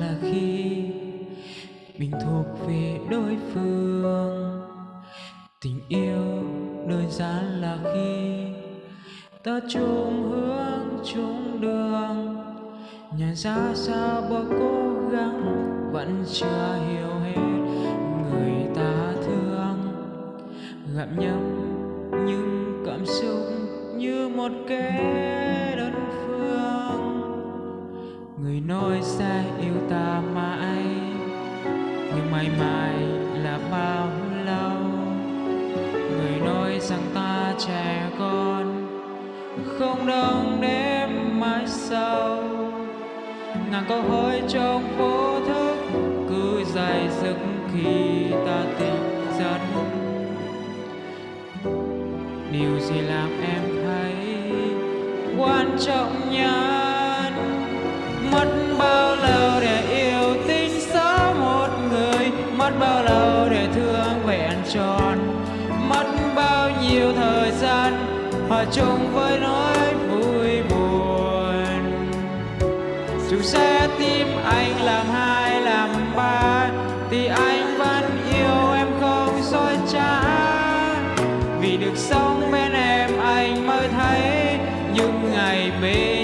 là khi mình thuộc về đối phương. Tình yêu đơn giản là khi ta chung hướng, chung đường. Nhận ra sao bao cố gắng vẫn chưa hiểu hết người ta thương. Gặp nhau những cảm xúc như một kẻ nói sẽ yêu ta mãi, nhưng mãi mãi là bao lâu? Người nói rằng ta trẻ con, không đông đêm mãi sau. Ngàn câu hỏi trong vô thức, cứ dài dứt khi ta tỉnh giấc. Điều gì làm em thấy quan trọng nhất? mất bao lâu để thương vẹn tròn, mất bao nhiêu thời gian hòa chung với nỗi vui buồn. Dù sẽ tim anh làm hai, làm ba, thì anh vẫn yêu em không soi trá. Vì được sống bên em anh mới thấy những ngày bên